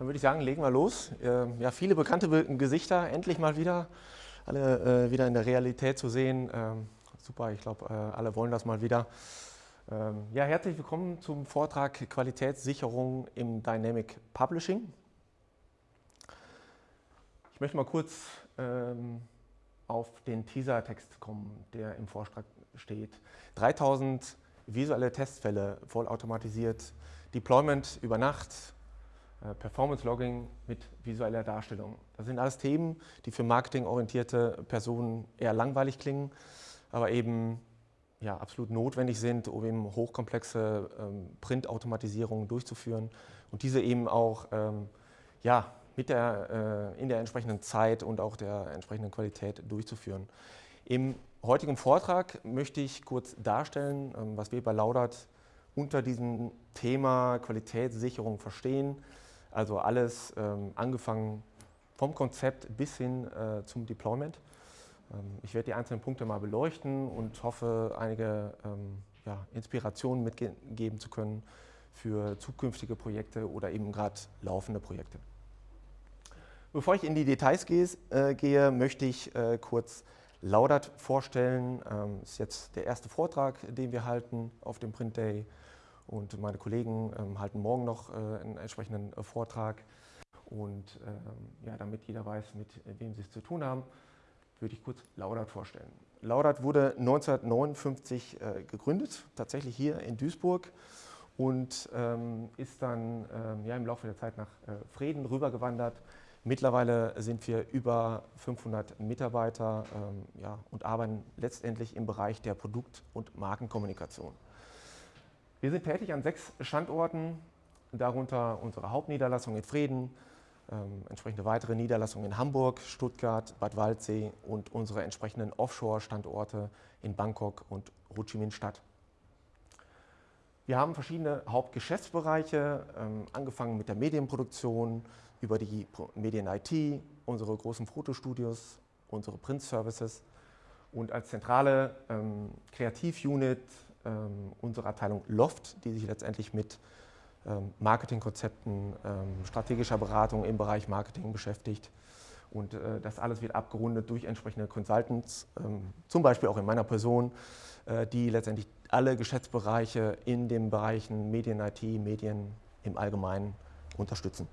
Dann würde ich sagen, legen wir los. Ähm, ja, viele bekannte Gesichter, endlich mal wieder, alle äh, wieder in der Realität zu sehen. Ähm, super, ich glaube, äh, alle wollen das mal wieder. Ähm, ja, herzlich willkommen zum Vortrag Qualitätssicherung im Dynamic Publishing. Ich möchte mal kurz auf den Teaser-Text kommen, der im Vortrag steht. 3000 visuelle Testfälle vollautomatisiert, Deployment über Nacht, Performance Logging mit visueller Darstellung. Das sind alles Themen, die für marketingorientierte Personen eher langweilig klingen, aber eben ja, absolut notwendig sind, um eben hochkomplexe ähm, Print-Automatisierungen durchzuführen und diese eben auch ähm, ja, mit der, äh, in der entsprechenden Zeit und auch der entsprechenden Qualität durchzuführen. Im heutigen Vortrag möchte ich kurz darstellen, ähm, was wir bei Laudert unter diesem Thema Qualitätssicherung verstehen, also alles ähm, angefangen vom Konzept bis hin äh, zum Deployment. Ähm, ich werde die einzelnen Punkte mal beleuchten und hoffe, einige ähm, ja, Inspirationen mitgeben zu können für zukünftige Projekte oder eben gerade laufende Projekte. Bevor ich in die Details gehe, äh, gehe möchte ich äh, kurz Laudert vorstellen. Das ähm, ist jetzt der erste Vortrag, den wir halten auf dem Print Day und meine Kollegen ähm, halten morgen noch äh, einen entsprechenden äh, Vortrag. Und ähm, ja, damit jeder weiß, mit wem sie es zu tun haben, würde ich kurz Laudert vorstellen. Laudert wurde 1959 äh, gegründet, tatsächlich hier in Duisburg und ähm, ist dann ähm, ja, im Laufe der Zeit nach äh, Frieden rübergewandert. Mittlerweile sind wir über 500 Mitarbeiter ähm, ja, und arbeiten letztendlich im Bereich der Produkt- und Markenkommunikation. Wir sind tätig an sechs Standorten, darunter unsere Hauptniederlassung in Frieden, ähm, entsprechende weitere Niederlassungen in Hamburg, Stuttgart, Bad Waldsee und unsere entsprechenden Offshore-Standorte in Bangkok und Ho Chi Minh Stadt. Wir haben verschiedene Hauptgeschäftsbereiche, ähm, angefangen mit der Medienproduktion, über die Medien-IT, unsere großen Fotostudios, unsere Print-Services und als zentrale ähm, Kreativ-Unit ähm, unsere Abteilung Loft, die sich letztendlich mit ähm, Marketingkonzepten, ähm, strategischer Beratung im Bereich Marketing beschäftigt. Und äh, das alles wird abgerundet durch entsprechende Consultants, zum Beispiel auch in meiner Person, äh, die letztendlich alle Geschäftsbereiche in den Bereichen Medien, IT, Medien im Allgemeinen unterstützen.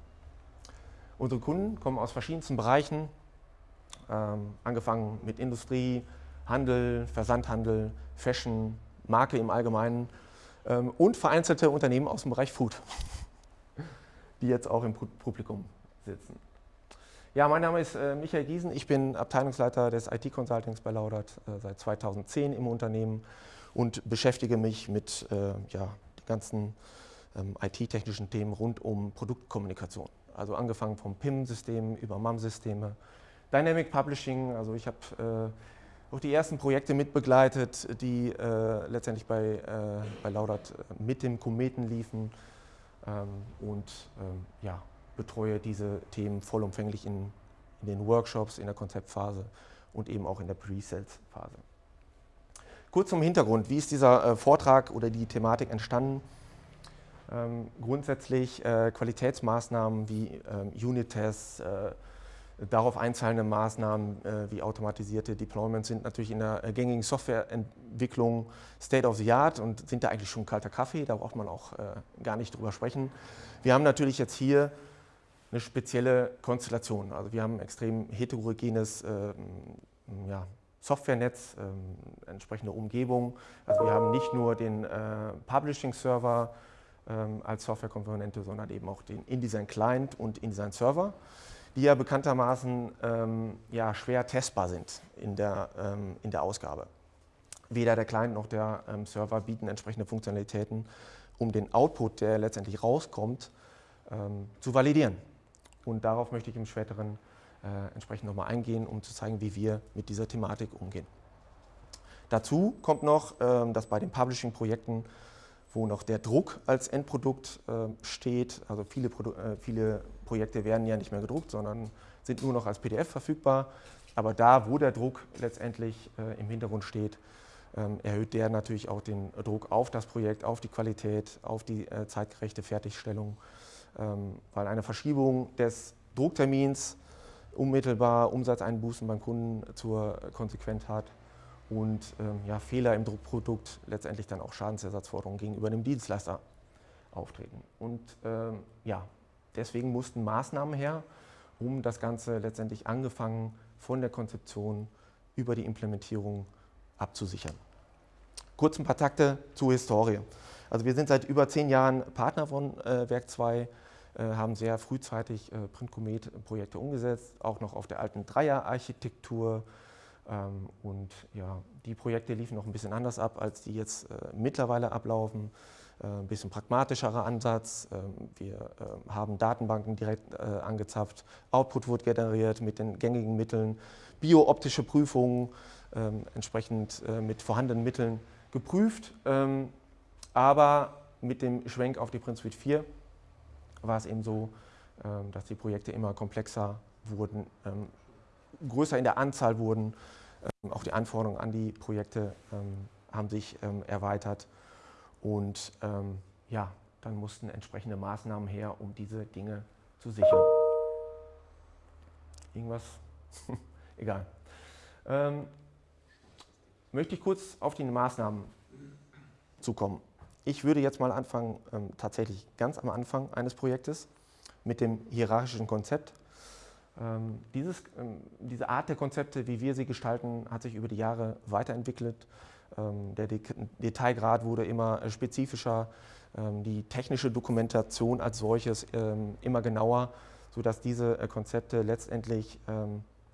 Unsere Kunden kommen aus verschiedensten Bereichen, angefangen mit Industrie, Handel, Versandhandel, Fashion, Marke im Allgemeinen ähm, und vereinzelte Unternehmen aus dem Bereich Food, die jetzt auch im Publikum sitzen. Ja, mein Name ist äh, Michael Giesen, ich bin Abteilungsleiter des IT-Consultings bei Laudert äh, seit 2010 im Unternehmen und beschäftige mich mit äh, ja, den ganzen ähm, IT-technischen Themen rund um Produktkommunikation. Also angefangen vom PIM-System über MAM-Systeme, Dynamic Publishing, also ich habe auch die ersten Projekte mitbegleitet, die äh, letztendlich bei, äh, bei Laudert äh, mit dem Kometen liefen ähm, und ähm, ja, betreue diese Themen vollumfänglich in, in den Workshops, in der Konzeptphase und eben auch in der Pre-Sales-Phase. Kurz zum Hintergrund, wie ist dieser äh, Vortrag oder die Thematik entstanden? Ähm, grundsätzlich äh, Qualitätsmaßnahmen wie ähm, Unit-Tests, äh, Darauf einzahlende Maßnahmen äh, wie automatisierte Deployments sind natürlich in der äh, gängigen Softwareentwicklung State of the Art und sind da eigentlich schon kalter Kaffee, da braucht man auch äh, gar nicht drüber sprechen. Wir haben natürlich jetzt hier eine spezielle Konstellation. Also wir haben ein extrem heterogenes ähm, ja, Softwarenetz, ähm, entsprechende Umgebung. Also wir haben nicht nur den äh, Publishing-Server ähm, als Softwarekomponente, sondern eben auch den InDesign-Client und InDesign-Server die ja bekanntermaßen ähm, ja, schwer testbar sind in der, ähm, in der Ausgabe. Weder der Client noch der ähm, Server bieten entsprechende Funktionalitäten, um den Output, der letztendlich rauskommt, ähm, zu validieren. Und darauf möchte ich im späteren äh, entsprechend nochmal eingehen, um zu zeigen, wie wir mit dieser Thematik umgehen. Dazu kommt noch, ähm, dass bei den Publishing-Projekten wo noch der Druck als Endprodukt äh, steht. Also viele, Produ äh, viele Projekte werden ja nicht mehr gedruckt, sondern sind nur noch als PDF verfügbar. Aber da, wo der Druck letztendlich äh, im Hintergrund steht, ähm, erhöht der natürlich auch den Druck auf das Projekt, auf die Qualität, auf die äh, zeitgerechte Fertigstellung ähm, weil eine Verschiebung des Drucktermins unmittelbar Umsatzeinbußen beim Kunden zur Konsequenz hat und ähm, ja, Fehler im Druckprodukt letztendlich dann auch Schadensersatzforderungen gegenüber dem Dienstleister auftreten. Und ähm, ja, deswegen mussten Maßnahmen her, um das Ganze letztendlich angefangen von der Konzeption über die Implementierung abzusichern. Kurz ein paar Takte zur Historie. Also wir sind seit über zehn Jahren Partner von äh, Werk 2, äh, haben sehr frühzeitig äh, Print-Comet-Projekte umgesetzt, auch noch auf der alten Dreier-Architektur. Ähm, und ja, die Projekte liefen noch ein bisschen anders ab, als die jetzt äh, mittlerweile ablaufen. Äh, ein bisschen pragmatischerer Ansatz. Ähm, wir äh, haben Datenbanken direkt äh, angezapft, Output wurde generiert mit den gängigen Mitteln, biooptische Prüfungen ähm, entsprechend mit vorhandenen Mitteln geprüft. Ähm, aber mit dem Schwenk auf die Print Suite 4 war es eben so, dass die Projekte immer komplexer wurden, größer in der Anzahl wurden. Auch die Anforderungen an die Projekte haben sich erweitert. Und ähm, ja, dann mussten entsprechende Maßnahmen her, um diese Dinge zu sichern. Irgendwas? Egal. Ähm, möchte ich kurz auf die Maßnahmen zukommen. Ich würde jetzt mal anfangen, ähm, tatsächlich ganz am Anfang eines Projektes mit dem hierarchischen Konzept. Ähm, dieses, ähm, diese Art der Konzepte, wie wir sie gestalten, hat sich über die Jahre weiterentwickelt. Ähm, der Detailgrad wurde immer äh, spezifischer, ähm, die technische Dokumentation als solches ähm, immer genauer, sodass diese äh, Konzepte letztendlich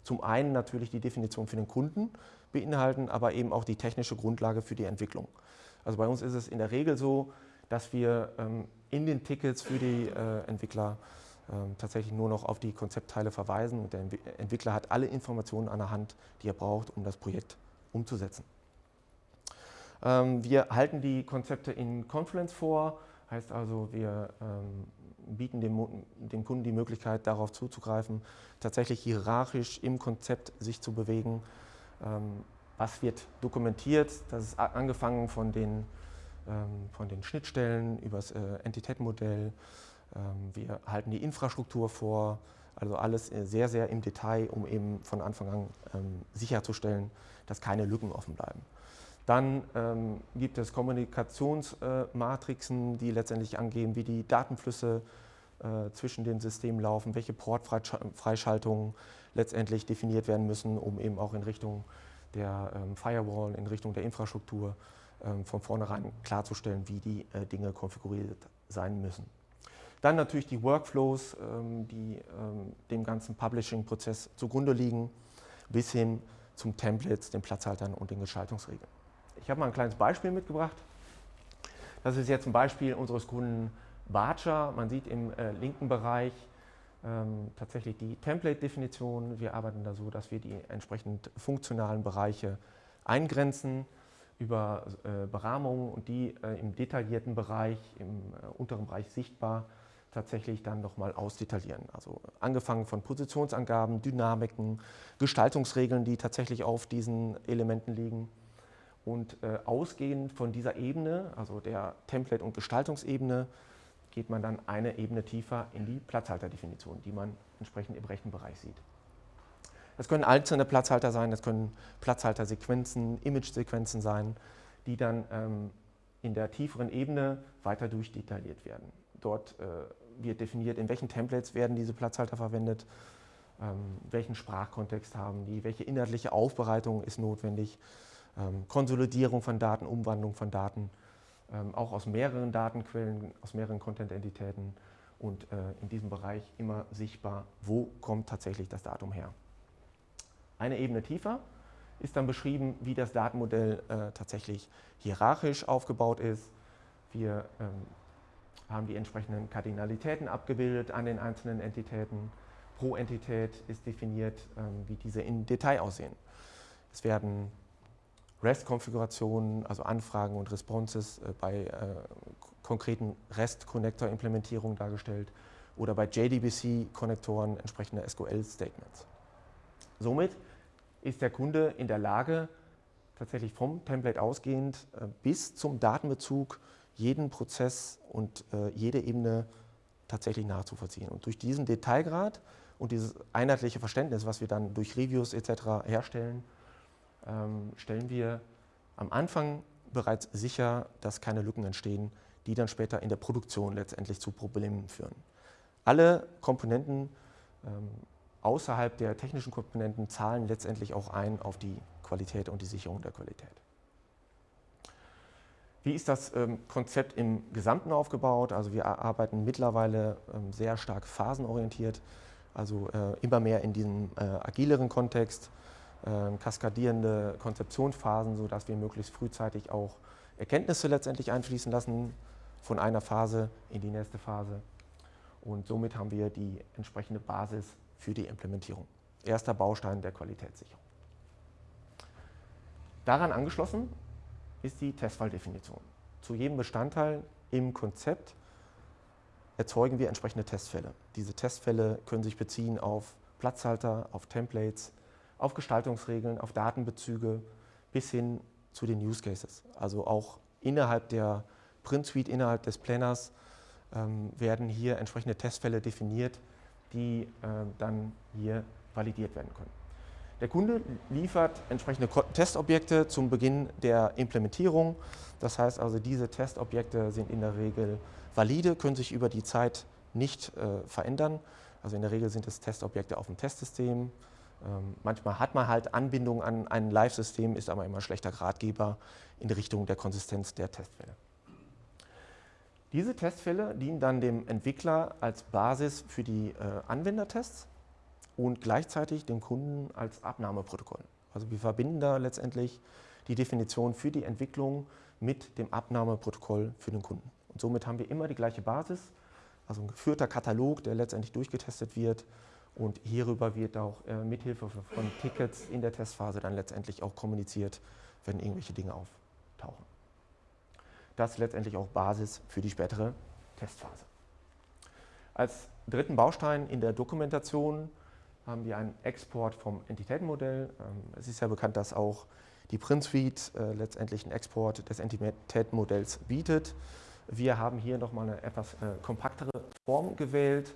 zum einen natürlich die Definition für den Kunden beinhalten, aber eben auch die technische Grundlage für die Entwicklung. Also bei uns ist es in der Regel so, dass wir in den Tickets für die äh, Entwickler tatsächlich nur noch auf die Konzeptteile verweisen und der Entwickler hat alle Informationen an der Hand, die er braucht, um das Projekt umzusetzen. Ähm, wir halten die Konzepte in Confluence vor, heißt also, wir ähm, bieten dem, dem, Kunden die Möglichkeit, darauf zuzugreifen, tatsächlich hierarchisch im Konzept sich zu bewegen. Ähm, was wird dokumentiert? Das ist angefangen von den, von den Schnittstellen über das äh, Entitätenmodell. wir halten die Infrastruktur vor, also alles äh, sehr, sehr im Detail, um eben von Anfang an sicherzustellen, dass keine Lücken offen bleiben. Dann ähm, gibt es Kommunikationsmatrixen, äh, die letztendlich angeben, wie die Datenflüsse äh, zwischen den Systemen laufen, welche Portfreischaltungen letztendlich definiert werden müssen, um eben auch in Richtung der ähm, Firewall, in Richtung der Infrastruktur ähm, von vornherein klarzustellen, wie die äh, Dinge konfiguriert sein müssen. Dann natürlich die Workflows, ähm, die ähm, dem ganzen Publishing-Prozess zugrunde liegen, bis hin zum Templates, den Platzhaltern und den Gestaltungsregeln. Ich habe mal ein kleines Beispiel mitgebracht. Das ist jetzt ein Beispiel unseres Kunden Barcher. Man sieht im äh, linken Bereich ähm, tatsächlich die Template-Definition. Wir arbeiten da so, dass wir die entsprechend funktionalen Bereiche eingrenzen über äh, Berahmungen und die äh, im detaillierten Bereich, im äh, unteren Bereich sichtbar, tatsächlich dann nochmal ausdetaillieren. Also angefangen von Positionsangaben, Dynamiken, Gestaltungsregeln, die tatsächlich auf diesen Elementen liegen. Und äh, ausgehend von dieser Ebene, also der Template- und Gestaltungsebene, geht man dann eine Ebene tiefer in die Platzhalterdefinition, die man entsprechend im rechten Bereich sieht. Das können einzelne Platzhalter sein, das können Platzhaltersequenzen, Image-Sequenzen sein, die dann ähm, in der tieferen Ebene weiter durchdetailliert werden. Dort äh, wird definiert, in welchen Templates werden diese Platzhalter verwendet, ähm, welchen Sprachkontext haben die, welche inhaltliche Aufbereitung ist notwendig, Konsolidierung von Daten, Umwandlung von Daten, ähm, auch aus mehreren Datenquellen, aus mehreren Content-Entitäten und äh, in diesem Bereich immer sichtbar, wo kommt tatsächlich das Datum her. Eine Ebene tiefer ist dann beschrieben, wie das Datenmodell äh, tatsächlich hierarchisch aufgebaut ist. Wir ähm, haben die entsprechenden Kardinalitäten abgebildet an den einzelnen Entitäten. Pro Entität ist definiert, ähm, wie diese in Detail aussehen. Es werden REST-Konfigurationen, also Anfragen und Responses äh, bei äh, konkreten REST-Connector-Implementierungen dargestellt oder bei JDBC-Konnektoren entsprechende SQL-Statements. Somit ist der Kunde in der Lage, tatsächlich vom Template ausgehend äh, bis zum Datenbezug jeden Prozess und jede Ebene tatsächlich nachzuvollziehen. Und durch diesen Detailgrad und dieses einheitliche Verständnis, was wir dann durch Reviews etc. herstellen, stellen wir am Anfang bereits sicher, dass keine Lücken entstehen, die dann später in der Produktion letztendlich zu Problemen führen. Alle Komponenten ähm, außerhalb der technischen Komponenten zahlen letztendlich auch ein auf die Qualität und die Sicherung der Qualität. Wie ist das ähm, Konzept im Gesamten aufgebaut? Also wir arbeiten mittlerweile ähm, sehr stark phasenorientiert, also äh, immer mehr in diesem äh, agileren Kontext, äh, kaskadierende Konzeptionsphasen, sodass wir möglichst frühzeitig auch Erkenntnisse letztendlich einfließen lassen von einer Phase in die nächste Phase. Und somit haben wir die entsprechende Basis für die Implementierung. Erster Baustein der Qualitätssicherung. Daran angeschlossen ist die Testfalldefinition. Zu jedem Bestandteil im Konzept erzeugen wir entsprechende Testfälle. Diese Testfälle können sich beziehen auf Platzhalter, auf Templates, auf Gestaltungsregeln, auf Datenbezüge bis hin zu den Use Cases. Also auch innerhalb der Print Suite, innerhalb des Planners ähm, werden hier entsprechende Testfälle definiert, die äh, dann hier validiert werden können. Der Kunde liefert entsprechende Testobjekte zum Beginn der Implementierung. Das heißt also, diese Testobjekte sind in der Regel valide, können sich über die Zeit nicht äh, verändern. Also in der Regel sind es Testobjekte auf dem Testsystem. Ähm, manchmal hat man halt Anbindung an ein Live-System, ist aber immer schlechter Gradgeber in Richtung der Konsistenz der Testfälle. Diese Testfälle dienen dann dem Entwickler als Basis für die äh, Anwendertests und gleichzeitig dem Kunden als Abnahmeprotokoll. Also wir verbinden da letztendlich die Definition für die Entwicklung mit dem Abnahmeprotokoll für den Kunden. Und somit haben wir immer die gleiche Basis, also ein geführter Katalog, der letztendlich durchgetestet wird und hierüber wird auch äh, mithilfe von Tickets in der Testphase dann letztendlich auch kommuniziert, wenn irgendwelche Dinge auftauchen. Das ist letztendlich auch Basis für die spätere Testphase. Als dritten Baustein in der Dokumentation haben wir einen Export vom Entitätenmodell. Ähm, es ist ja bekannt, dass auch die Print Suite äh, letztendlich einen Export des Entitätenmodells bietet. Wir haben hier nochmal eine etwas äh, kompaktere Form gewählt.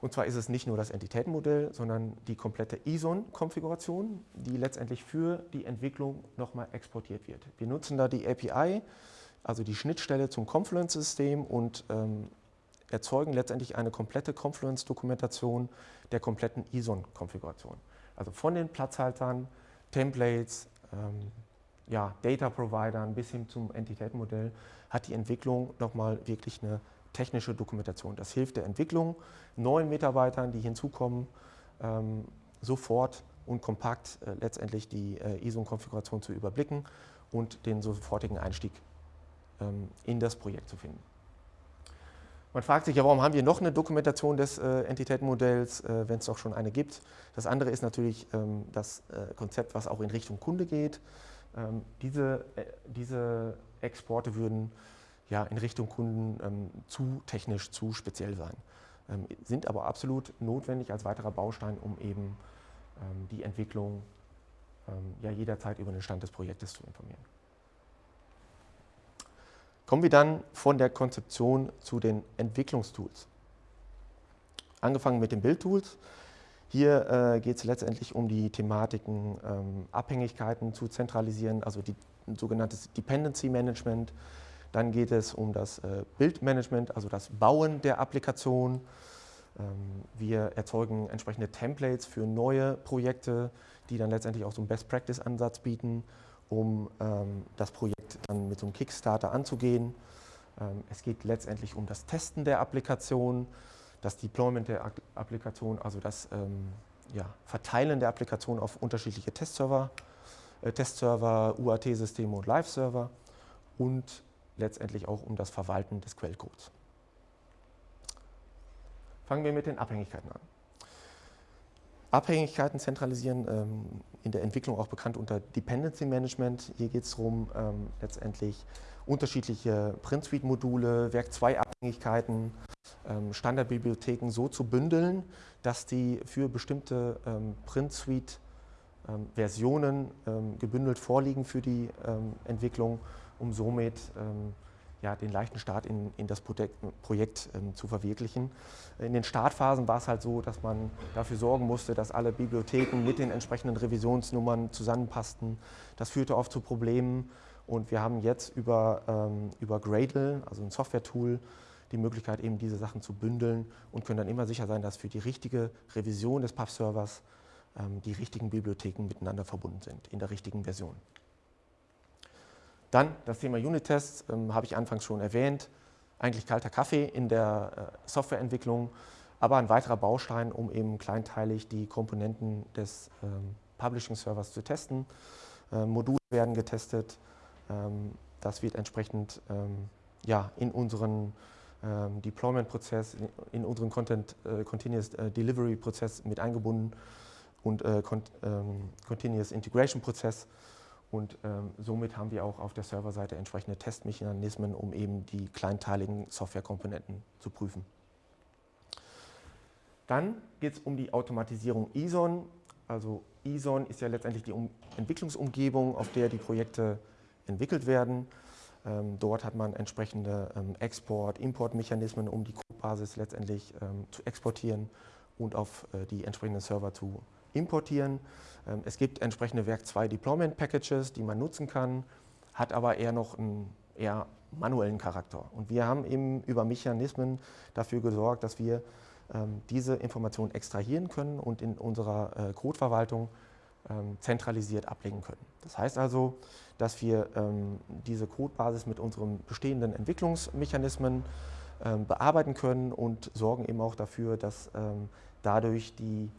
Und zwar ist es nicht nur das Entitätenmodell, sondern die komplette ISON-Konfiguration, die letztendlich für die Entwicklung nochmal exportiert wird. Wir nutzen da die API, also die Schnittstelle zum Confluence-System und ähm, erzeugen letztendlich eine komplette Confluence-Dokumentation der kompletten ISON-Konfiguration. Also von den Platzhaltern, Templates, ähm, ja, Data-Providern bis hin zum Entitätenmodell hat die Entwicklung nochmal wirklich eine technische Dokumentation. Das hilft der Entwicklung, neuen Mitarbeitern, die hinzukommen, ähm, sofort und kompakt äh, letztendlich die äh, ISO-Konfiguration zu überblicken und den sofortigen Einstieg ähm, in das Projekt zu finden. Man fragt sich ja, warum haben wir noch eine Dokumentation des äh, Entitätenmodells, äh, wenn es doch schon eine gibt. Das andere ist natürlich ähm, das äh, Konzept, was auch in Richtung Kunde geht. Ähm, diese, äh, diese Exporte würden ja in Richtung Kunden ähm, zu technisch, zu speziell sein, ähm, sind aber absolut notwendig als weiterer Baustein, um eben ähm, die Entwicklung ähm, ja jederzeit über den Stand des Projektes zu informieren. Kommen wir dann von der Konzeption zu den Entwicklungstools. Angefangen mit den Bildtools. Hier äh, geht es letztendlich um die Thematiken ähm, Abhängigkeiten zu zentralisieren, also die sogenanntes Dependency Management. Dann geht es um das äh, Bildmanagement, also das Bauen der Applikation. Ähm, wir erzeugen entsprechende Templates für neue Projekte, die dann letztendlich auch so einen Best-Practice-Ansatz bieten, um ähm, das Projekt dann mit so einem Kickstarter anzugehen. Ähm, es geht letztendlich um das Testen der Applikation, das Deployment der Applikation, also das ja, Verteilen der Applikation auf unterschiedliche Testserver, äh, Testserver, UAT-Systeme und Live-Server und letztendlich auch um das Verwalten des Quellcodes. Fangen wir mit den Abhängigkeiten an. Abhängigkeiten zentralisieren, ähm, in der Entwicklung auch bekannt unter Dependency Management. Hier geht es darum, ähm, letztendlich unterschiedliche Print Suite Module, Werk 2 Abhängigkeiten, ähm, Standardbibliotheken so zu bündeln, dass die für bestimmte ähm, Print Suite ähm, ähm, gebündelt vorliegen für die Entwicklung, um somit ja, den leichten Start in, in das Projekt, Projekt ähm, zu verwirklichen. In den Startphasen war es halt so, dass man dafür sorgen musste, dass alle Bibliotheken mit den entsprechenden Revisionsnummern zusammenpassten. Das führte oft zu Problemen und wir haben jetzt über, ähm, über Gradle, also ein Software-Tool, die Möglichkeit, eben diese Sachen zu bündeln und können dann immer sicher sein, dass für die richtige Revision des PUF-Servers ähm, die richtigen Bibliotheken miteinander verbunden sind, in der richtigen Version. Dann das Thema Unit-Tests, ähm, habe ich anfangs schon erwähnt. Eigentlich kalter Kaffee in der äh, Softwareentwicklung, aber ein weiterer Baustein, um eben kleinteilig die Komponenten des ähm, Publishing-Servers zu testen. Ähm, Module werden getestet. Ähm, das wird entsprechend ähm, ja, in unseren ähm, Deployment-Prozess, in, in, unseren Content äh, Continuous äh, Delivery-Prozess mit eingebunden und äh, Continuous Integration-Prozess. Und ähm, somit haben wir auch auf der Serverseite entsprechende Testmechanismen, um eben die kleinteiligen Softwarekomponenten zu prüfen. Dann geht es um die Automatisierung ISON. Also ISON ist ja letztendlich die um Entwicklungsumgebung, auf der die Projekte entwickelt werden. Ähm, dort hat man entsprechende ähm, Export-, Import-Mechanismen, um die Codebasis letztendlich ähm, zu exportieren und auf äh, die entsprechenden Server zu importieren. Ähm, es gibt entsprechende Werk 2 Deployment Packages, die man nutzen kann, hat aber eher noch einen eher manuellen Charakter. Und wir haben eben über Mechanismen dafür gesorgt, dass wir ähm, diese Informationen extrahieren können und in unserer äh, Codeverwaltung ähm, zentralisiert ablegen können. Das heißt also, dass wir diese Codebasis mit unseren bestehenden Entwicklungsmechanismen bearbeiten können und sorgen eben auch dafür, dass dadurch die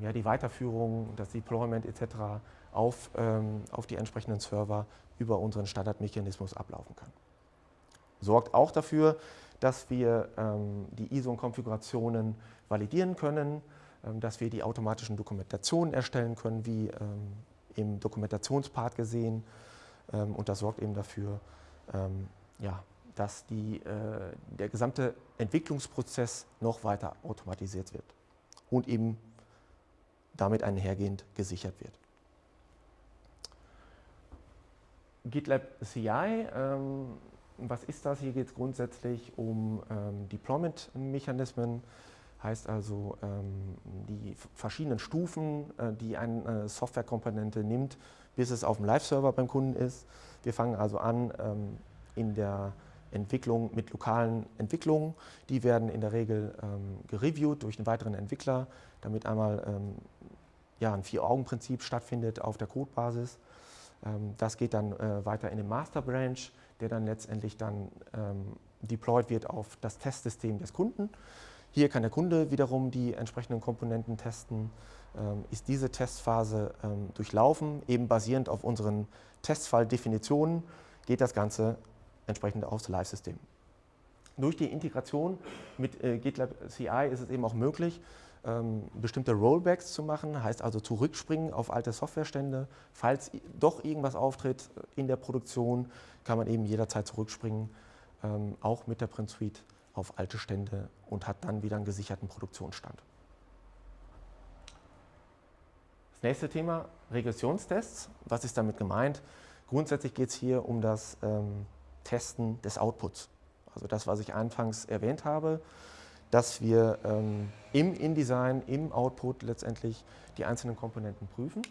ja, die Weiterführung, das Deployment etc. Auf, ähm, auf die entsprechenden Server über unseren Standardmechanismus ablaufen kann. Sorgt auch dafür, dass wir ähm, die ISO-Konfigurationen validieren können, ähm, dass wir die automatischen Dokumentationen erstellen können, wie ähm, im Dokumentationspart gesehen. Ähm, und das sorgt eben dafür, ja, dass die, äh, der gesamte Entwicklungsprozess noch weiter automatisiert wird und eben damit einhergehend gesichert wird. GitLab CI, ähm, was ist das? Hier geht es grundsätzlich um ähm, Deployment-Mechanismen, heißt also ähm, die verschiedenen Stufen, äh, die eine äh, Softwarekomponente nimmt, bis es auf dem Live-Server beim Kunden ist. Wir fangen also an ähm, in der Entwicklung mit lokalen Entwicklungen. Die werden in der Regel ähm, gereviewt durch einen weiteren Entwickler, damit einmal ähm, ja, ein Vier-Augen-Prinzip stattfindet auf der Codebasis. Ähm, das geht dann äh, weiter in den Master Branch, der dann letztendlich dann ähm, deployed wird auf das Testsystem des Kunden. Hier kann der Kunde wiederum die entsprechenden Komponenten testen. Ähm, ist diese Testphase ähm, durchlaufen, eben basierend auf unseren Testfalldefinitionen, geht das Ganze entsprechend aufs Live-System. Durch die Integration mit äh, GitLab CI ist es eben auch möglich, ähm, bestimmte Rollbacks zu machen, heißt also zurückspringen auf alte Softwarestände. Falls doch irgendwas auftritt in der Produktion, kann man eben jederzeit zurückspringen, ähm, auch mit der Print Suite auf alte Stände und hat dann wieder einen gesicherten Produktionsstand. Das nächste Thema, Regressionstests. Was ist damit gemeint? Grundsätzlich geht es hier um das ähm, Testen des Outputs. Also das, was ich anfangs erwähnt habe dass wir ähm, im InDesign, im Output letztendlich die einzelnen Komponenten prüfen.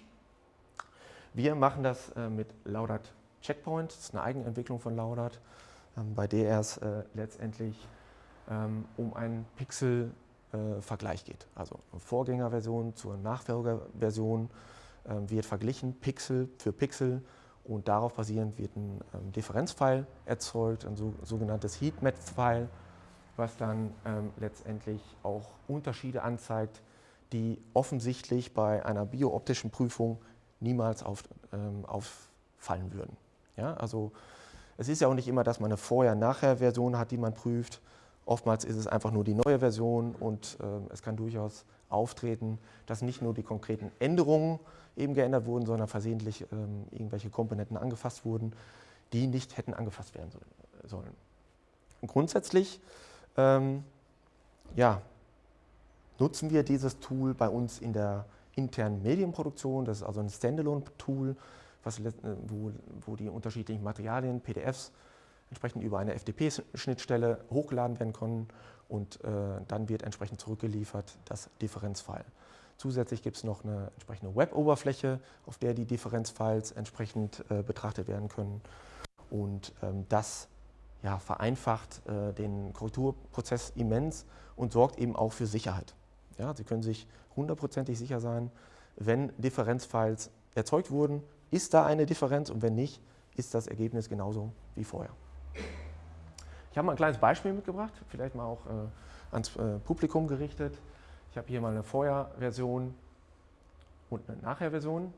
Wir machen das äh, mit Laudat Checkpoint, das ist eine Eigenentwicklung von Laudat, ähm, bei der es äh, letztendlich ähm, um einen Pixel-Vergleich äh, geht. Also Vorgängerversion zur Nachfolgerversion ähm, wird verglichen, Pixel für Pixel, und darauf basierend wird ein ähm, Differenzfile erzeugt, ein so, sogenanntes Heatmap-File, was dann ähm, letztendlich auch Unterschiede anzeigt, die offensichtlich bei einer biooptischen Prüfung niemals auf, ähm, auffallen würden. Ja, also es ist ja auch nicht immer, dass man eine Vorher-Nachher-Version hat, die man prüft. Oftmals ist es einfach nur die neue Version und äh, es kann durchaus auftreten, dass nicht nur die konkreten Änderungen eben geändert wurden, sondern versehentlich ähm, irgendwelche Komponenten angefasst wurden, die nicht hätten angefasst werden sollen. grundsätzlich ähm, ja, nutzen wir dieses Tool bei uns in der internen Medienproduktion. Das ist also ein Standalone-Tool, wo, wo, die unterschiedlichen Materialien, PDFs entsprechend über eine FTP-Schnittstelle hochgeladen werden können und äh, dann wird entsprechend zurückgeliefert das Differenzfile. Zusätzlich gibt es noch eine entsprechende Web-Oberfläche, auf der die Differenzfiles entsprechend äh, betrachtet werden können. Und ähm, das ja, vereinfacht äh, den Korrekturprozess immens und sorgt eben auch für Sicherheit. Ja, Sie können sich hundertprozentig sicher sein, wenn Differenzfiles erzeugt wurden, ist da eine Differenz und wenn nicht, ist das Ergebnis genauso wie vorher. Ich habe mal ein kleines Beispiel mitgebracht, vielleicht mal auch äh, ans äh, Publikum gerichtet. Ich habe hier mal eine Vorher-Version und eine Nachher-Version.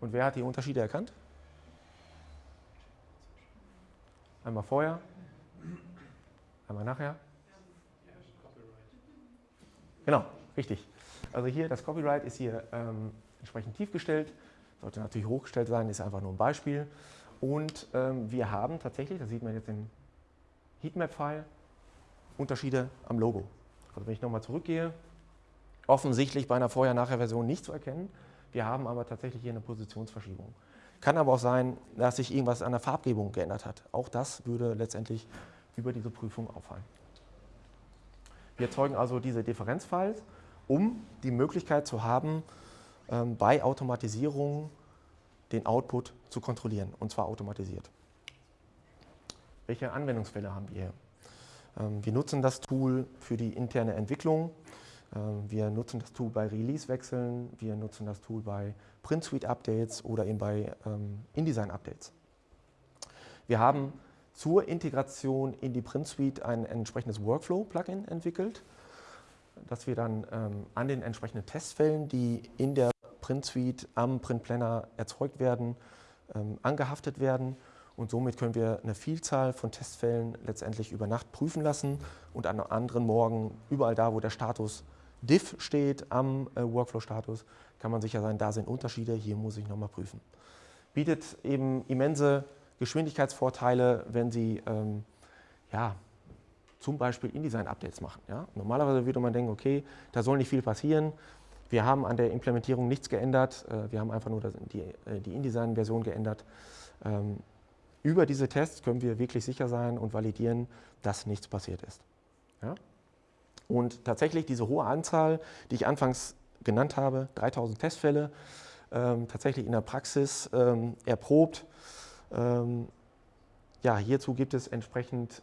Und wer hat die Unterschiede erkannt? Einmal vorher, einmal nachher. Genau, richtig. Also hier, das Copyright ist hier ähm, entsprechend tief gestellt, sollte natürlich hochgestellt sein, ist einfach nur ein Beispiel. Und ähm, wir haben tatsächlich, das sieht man jetzt im Heatmap-File, Unterschiede am Logo. Also wenn ich nochmal zurückgehe, offensichtlich bei einer Vorher-Nachher-Version nicht zu erkennen. Wir haben aber tatsächlich hier eine Positionsverschiebung. Kann aber auch sein, dass sich irgendwas an der Farbgebung geändert hat. Auch das würde letztendlich über diese Prüfung auffallen. Wir erzeugen also diese Differenzfiles, um die Möglichkeit zu haben, ähm, bei Automatisierung den Output zu kontrollieren, und zwar automatisiert. Welche Anwendungsfälle haben wir hier? Ähm, wir nutzen das Tool für die interne Entwicklung. Ähm, wir nutzen das Tool bei Release-Wechseln. Wir nutzen das Tool bei Print-Suite-Updates oder eben bei ähm, InDesign-Updates. Wir haben zur Integration in die Print Suite ein entsprechendes Workflow-Plugin entwickelt, das wir dann an den entsprechenden Testfällen, die in der Print Suite am Print Planner erzeugt werden, angehaftet werden und somit können wir eine Vielzahl von Testfällen letztendlich über Nacht prüfen lassen und an anderen Morgen überall da, wo der Status diff steht am äh, Workflow-Status, kann man sicher sein, da sind Unterschiede, hier muss ich nochmal prüfen. Bietet eben immense Geschwindigkeitsvorteile, wenn Sie ähm, ja, zum Beispiel InDesign-Updates machen. Ja? Normalerweise würde man denken, okay, da soll nicht viel passieren. Wir haben an der Implementierung nichts geändert, äh, wir haben einfach nur äh, die InDesign-Version geändert. Ähm, über diese Tests können wir wirklich sicher sein und validieren, dass nichts passiert ist. Ja? Und tatsächlich diese hohe Anzahl, die ich anfangs genannt habe, 3000 Testfälle, ähm, tatsächlich in der Praxis ähm, erprobt. Ja, hierzu gibt es entsprechend,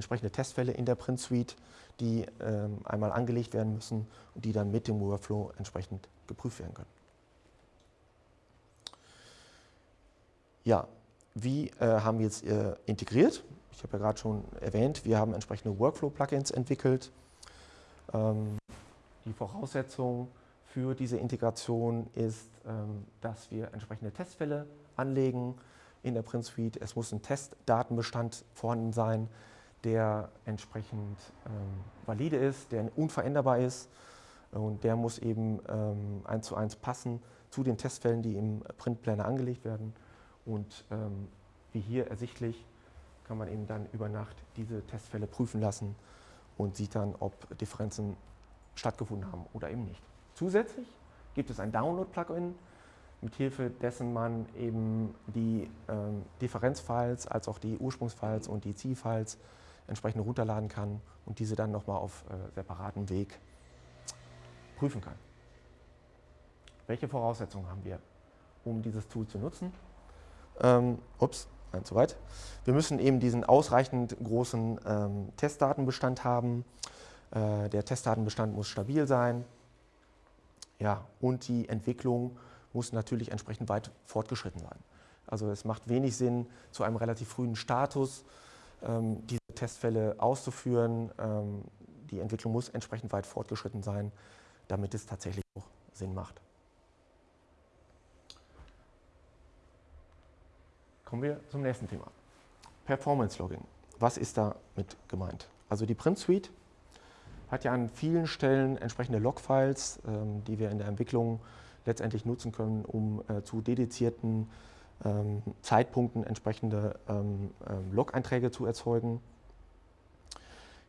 entsprechende Testfälle in der Print Suite, die ähm, einmal angelegt werden müssen und die dann mit dem Workflow entsprechend geprüft werden können. Ja, wie äh, haben wir jetzt äh, integriert? Ich habe ja gerade schon erwähnt, wir haben entsprechende Workflow-Plugins entwickelt. Ähm, die Voraussetzung für diese Integration ist, ähm, dass wir entsprechende Testfälle anlegen in der Print Suite. Es muss ein Testdatenbestand vorhanden sein, der entsprechend ähm, valide ist, der unveränderbar ist und der muss eben ähm, eins zu eins passen zu den Testfällen, die im Printplaner angelegt werden. Und ähm, wie hier ersichtlich, kann man eben dann über Nacht diese Testfälle prüfen lassen und sieht dann, ob Differenzen stattgefunden haben oder eben nicht. Zusätzlich gibt es ein Download-Plugin, mit Hilfe dessen man eben die ähm, Differenzfiles als auch die Ursprungsfiles und die Zielfiles entsprechend runterladen kann und diese dann nochmal auf äh, separatem Weg prüfen kann. Welche Voraussetzungen haben wir, um dieses Tool zu nutzen? Ähm, ups, nein, zu weit. Wir müssen eben diesen ausreichend großen ähm, Testdatenbestand haben. Äh, der Testdatenbestand muss stabil sein. Ja, und die Entwicklung muss natürlich entsprechend weit fortgeschritten sein. Also es macht wenig Sinn, zu einem relativ frühen Status ähm, Testfälle auszuführen. Ähm, die Entwicklung muss entsprechend weit fortgeschritten sein, damit es tatsächlich auch Sinn macht. Kommen wir zum nächsten Thema. Performance Logging. Was ist damit gemeint? Also die Print Suite hat ja an vielen Stellen entsprechende Logfiles, ähm, die wir in der Entwicklung letztendlich nutzen können, um äh, zu dedizierten ähm, Zeitpunkten entsprechende Log-Einträge zu erzeugen.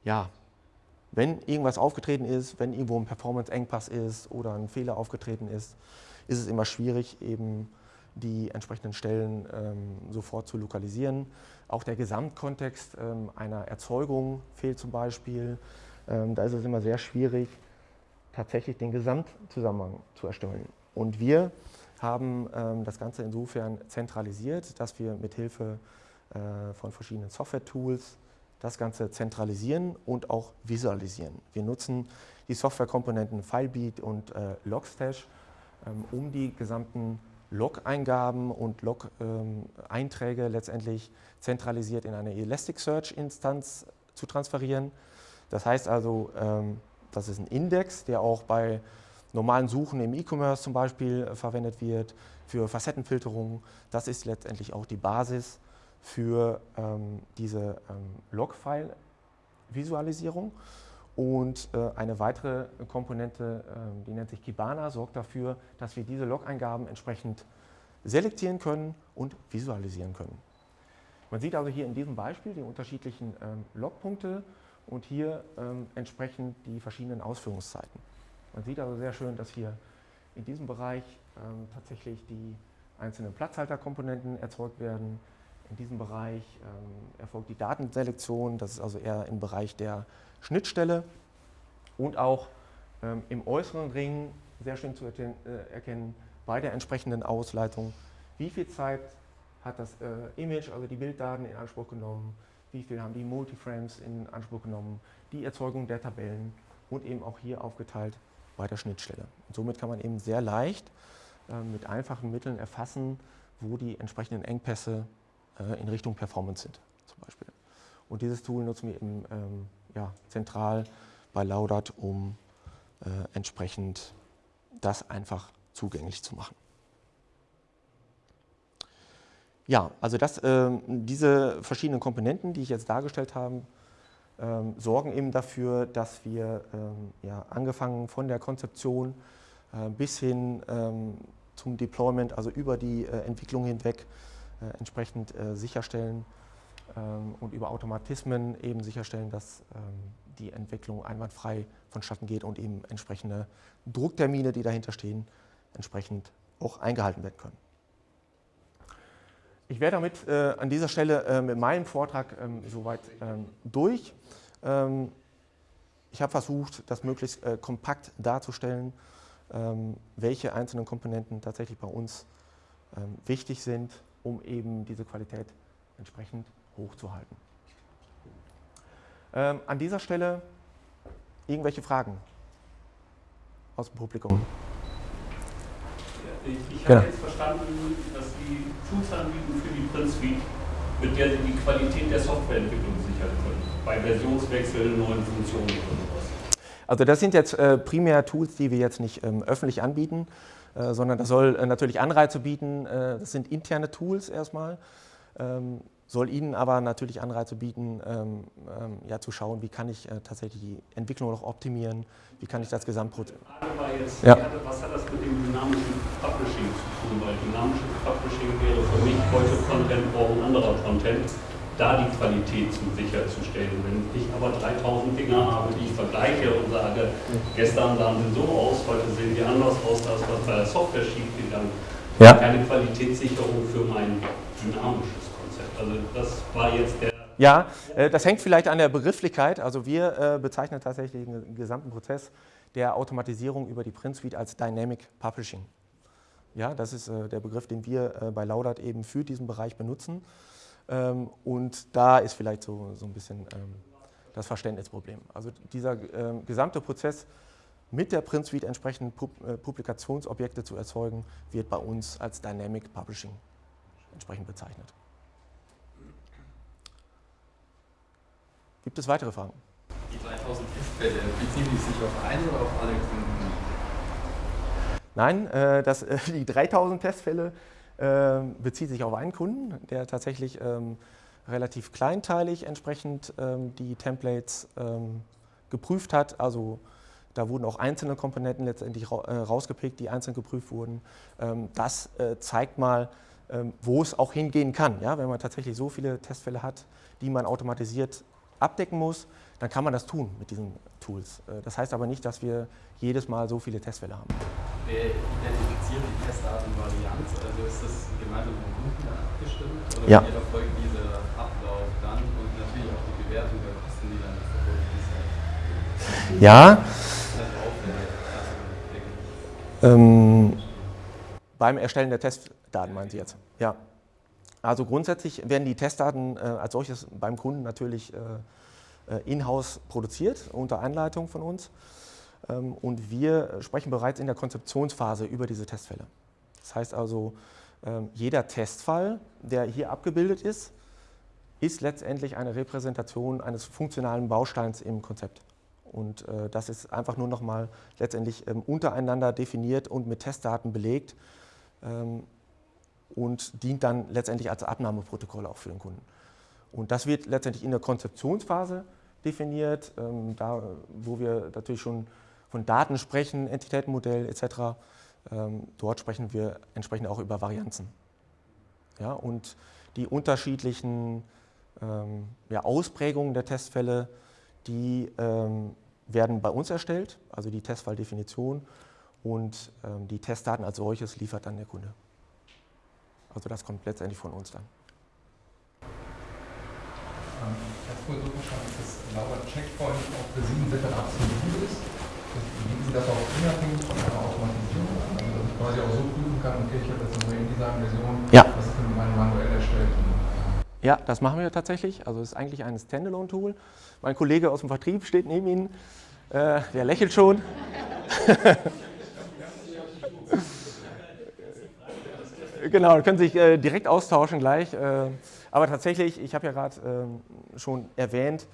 Ja, wenn irgendwas aufgetreten ist, wenn irgendwo ein Performance-Engpass ist oder ein Fehler aufgetreten ist, ist es immer schwierig, eben die entsprechenden Stellen ähm, sofort zu lokalisieren. Auch der Gesamtkontext ähm, einer Erzeugung fehlt zum Beispiel. Ähm, da ist es immer sehr schwierig, tatsächlich den Gesamtzusammenhang zu erstellen. Und wir haben ähm, das Ganze insofern zentralisiert, dass wir mithilfe äh, von verschiedenen Software-Tools das Ganze zentralisieren und auch visualisieren. Wir nutzen die Softwarekomponenten FileBeat und äh, Logstash, ähm, um die gesamten Log-Eingaben und Log-Einträge ähm, letztendlich zentralisiert in eine Elasticsearch-Instanz zu transferieren. Das heißt also, ähm, das ist ein Index, der auch bei normalen Suchen im E-Commerce zum Beispiel äh, verwendet wird, für Facettenfilterung. Das ist letztendlich auch die Basis für ähm, diese ähm, Log-File-Visualisierung. Und äh, eine weitere Komponente, äh, die nennt sich Kibana, sorgt dafür, dass wir diese Log-Eingaben entsprechend selektieren können und visualisieren können. Man sieht also hier in diesem Beispiel die unterschiedlichen ähm, Logpunkte und hier ähm, entsprechend die verschiedenen Ausführungszeiten. Man sieht also sehr schön, dass hier in diesem Bereich ähm, tatsächlich die einzelnen Platzhalterkomponenten erzeugt werden, in diesem Bereich ähm, erfolgt die Datenselektion, das ist also eher im Bereich der Schnittstelle und auch ähm, im äußeren Ring sehr schön zu äh, erkennen bei der entsprechenden Ausleitung, wie viel Zeit hat das äh, Image, also die Bilddaten in Anspruch genommen, wie viel haben die Multiframes in Anspruch genommen, die Erzeugung der Tabellen und eben auch hier aufgeteilt bei der Schnittstelle. Und somit kann man eben sehr leicht äh, mit einfachen Mitteln erfassen, wo die entsprechenden Engpässe äh, in Richtung Performance sind zum Beispiel. Und dieses Tool nutzen wir eben ähm, ja, zentral bei Laudat, um äh, entsprechend das einfach zugänglich zu machen. Ja, also das, äh, diese verschiedenen Komponenten, die ich jetzt dargestellt habe, ähm, sorgen eben dafür, dass wir ähm, ja, angefangen von der Konzeption äh, bis hin ähm, zum Deployment, also über die äh, Entwicklung hinweg, äh, entsprechend äh, sicherstellen ähm, und über Automatismen eben sicherstellen, dass ähm, die Entwicklung einwandfrei vonstatten geht und eben entsprechende Drucktermine, die dahinter stehen, entsprechend auch eingehalten werden können. Ich wäre damit äh, an dieser Stelle äh, mit meinem Vortrag ähm, soweit ähm, durch. Ähm, ich habe versucht, das möglichst äh, kompakt darzustellen, ähm, welche einzelnen Komponenten tatsächlich bei uns wichtig sind um eben diese Qualität entsprechend hochzuhalten. Ähm, an dieser Stelle irgendwelche Fragen aus dem Publikum? ich, ich genau. habe jetzt verstanden, dass Sie Tools anbieten für die Print Suite, mit der Sie die Qualität der Softwareentwicklung sichern können, bei Versionswechseln, neuen Funktionen und sowas. Also das sind jetzt äh, primär Tools, die wir jetzt nicht ähm, öffentlich anbieten, äh, sondern das soll äh, natürlich Anreize bieten. Äh, das sind interne Tools erstmal, ähm, soll Ihnen aber natürlich Anreize bieten, ähm, ähm, ja, zu schauen, wie kann ich tatsächlich die Entwicklung noch optimieren, wie kann ich das Gesamtprozess... Die Frage war jetzt, ja. was hat das mit dem dynamischen Publishing zu tun? Weil dynamisches Publishing wäre für mich heute Content brauchen anderer Content da die Qualität zu sicherzustellen. Wenn ich aber 3000 Dinger habe, die ich vergleiche und sage, gestern sahen sie so aus, heute sehen die anders aus, ist was bei der Software schiefgegangen. Ja. Keine Qualitätssicherung für mein dynamisches Konzept. Also das war jetzt der ja, äh, das hängt vielleicht an der Begrifflichkeit. Also wir äh, bezeichnen tatsächlich den gesamten Prozess der Automatisierung über die Print Suite als Dynamic Publishing. Ja, das ist äh, der Begriff, den wir bei Laudat eben für diesen Bereich benutzen. Ähm, und da ist vielleicht so, so ein bisschen ähm, das Verständnisproblem. Also dieser ähm, gesamte Prozess mit der Print Suite entsprechend äh, Publikationsobjekte zu erzeugen, wird bei uns als Dynamic Publishing entsprechend bezeichnet. Gibt es weitere Fragen? Die 3000 Testfälle, beziehen die sich auf einen oder auf alle Kunden? Nein, äh, das, äh, die 3000 Testfälle bezieht sich auf einen Kunden, der tatsächlich ähm, relativ kleinteilig entsprechend ähm, die Templates ähm, geprüft hat. Also da wurden auch einzelne Komponenten letztendlich äh, rausgepickt, die einzeln geprüft wurden. Ähm, das äh, zeigt mal, ähm, wo es auch hingehen kann. Ja? Wenn man tatsächlich so viele Testfälle hat, die man automatisiert abdecken muss, dann kann man das tun mit diesen Tools. Äh, das heißt aber nicht, dass wir jedes Mal so viele Testfälle haben. Wer identifiziert die Testartenvarianz? Also ist das gemeinsam mit dem Kunden abgestimmt? Oder ja. wie erfolgt dieser Ablauf dann und natürlich auch die Bewertung der Kosten, die dann verbunden Ja. Ähm, beim Erstellen der Testdaten meinen Sie jetzt? Ja. Also grundsätzlich werden die Testdaten äh, als solches beim Kunden natürlich äh, in-house produziert, unter Anleitung von uns. Ähm, und wir sprechen bereits in der Konzeptionsphase über diese Testfälle. Das heißt also, ähm, jeder Testfall, der hier abgebildet ist, ist letztendlich eine Repräsentation eines funktionalen Bausteins im Konzept. Und äh, das ist einfach nur nochmal letztendlich ähm, untereinander definiert und mit Testdaten belegt und dient dann letztendlich als Abnahmeprotokoll auch für den Kunden. Und das wird letztendlich in der Konzeptionsphase definiert, ähm, da wo wir natürlich schon von Daten sprechen, Entitätenmodell etc. Ähm, dort sprechen wir entsprechend auch über Varianzen. Ja, und die unterschiedlichen ähm, ja, Ausprägungen der Testfälle, die ähm, werden bei uns erstellt, also die Testfalldefinition und ähm, die Testdaten als solches liefert dann der Kunde. Also das kommt letztendlich von uns dann. Ähm, ich habe wohl so verstanden, dass Laura Checkpoint auch für sieben separates Modul ist. Bieten Sie das auch unabhängig von einer Automatisierung an? Also dass ich quasi auch so prüfen kann, okay, ich habe jetzt eine InDesign-Version, ja. ist denn meine manuell erstellt? Ja, das machen wir tatsächlich. Also es ist eigentlich ein Standalone-Tool. Mein Kollege aus dem Vertrieb steht neben Ihnen. Äh, der lächelt schon. genau, können sich äh, direkt austauschen gleich. Äh, aber tatsächlich, ich habe ja gerade ähm, schon erwähnt,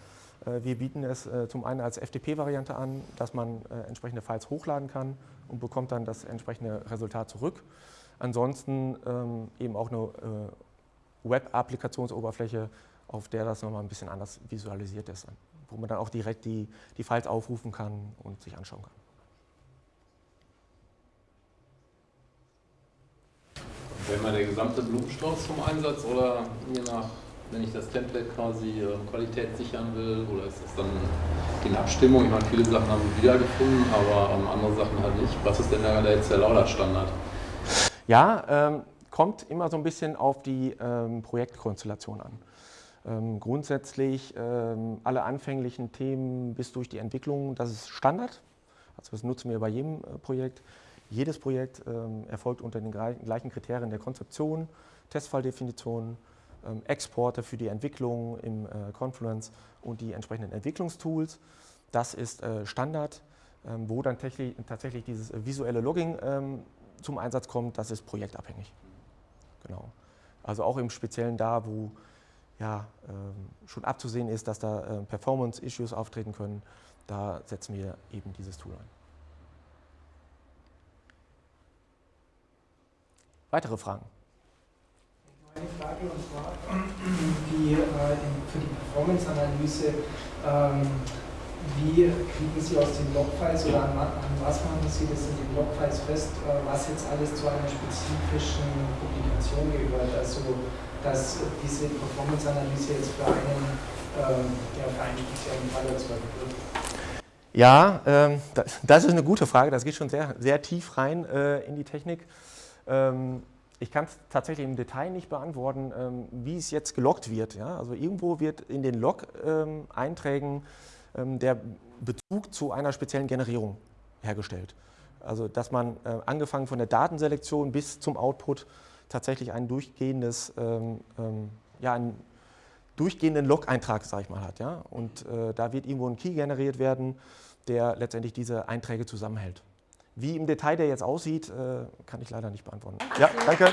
äh, wir bieten es äh, zum einen als FTP-Variante an, dass man äh, entsprechende Files hochladen kann und bekommt dann das entsprechende Resultat zurück. Ansonsten ähm, eben auch eine Web-Applikationsoberfläche, auf der das nochmal ein bisschen anders visualisiert ist, wo man dann auch direkt die, die Files aufrufen kann und sich anschauen kann. Wäre mal der gesamte Blumenstrauß zum Einsatz oder je nach, wenn ich das Template quasi äh, Qualität sichern will oder ist das dann in Abstimmung? Ich meine, viele Sachen haben wir wiedergefunden, aber ähm, andere Sachen halt nicht. Was ist denn da jetzt der Lauda-Standard? Ja, ähm, kommt immer so ein bisschen auf die ähm, Projektkonstellation an. Ähm, grundsätzlich ähm, alle anfänglichen Themen bis durch die Entwicklung, das ist Standard. Also das nutzen wir bei jedem äh, Projekt. Jedes Projekt ähm, erfolgt unter den gleichen Kriterien der Konzeption, Testfalldefinition, ähm, Exporte für die Entwicklung im äh, Confluence und die entsprechenden Entwicklungstools. Das ist äh, Standard, ähm, wo dann tatsächlich dieses visuelle Logging zum Einsatz kommt, das ist projektabhängig. Genau. Also auch im Speziellen da, wo ja, schon abzusehen ist, dass da äh, Performance-Issues auftreten können, da setzen wir eben dieses Tool ein. Weitere Fragen? Eine Frage und zwar die, äh, für die Performance-Analyse, ähm, wie kriegen Sie aus den Logfiles oder an, an, was machen Sie das in den Logfiles fest, äh, was jetzt alles zu einer spezifischen Publikation gehört? Also, dass diese Performance-Analyse jetzt für einen, ähm, ja, für einen speziellen Fall erzeugt wird. Ja, ähm, das ist eine gute Frage. Das geht schon sehr, sehr tief rein äh, in die Technik. Ähm, ich kann es tatsächlich im Detail nicht beantworten, ähm, wie es jetzt gelockt wird. Ja? Also irgendwo wird in den Log-Einträgen ähm, der Bezug zu einer speziellen Generierung hergestellt. Also dass man angefangen von der Datenselektion bis zum Output tatsächlich ein durchgehendes, ja, einen durchgehenden Log-Eintrag, sage ich mal, hat. Ja? Und äh, da wird irgendwo ein Key generiert werden, der letztendlich diese Einträge zusammenhält. Wie im Detail der jetzt aussieht, äh, kann ich leider nicht beantworten. Ja, danke.